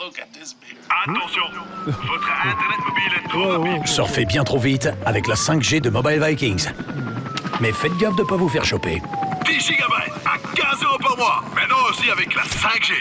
Attention, hein? votre Internet mobile est trop. Surfez bien trop vite avec la 5G de Mobile Vikings. Mais faites gaffe de ne pas vous faire choper. 10 gigabytes à 15 euros par mois. Maintenant aussi avec la 5G.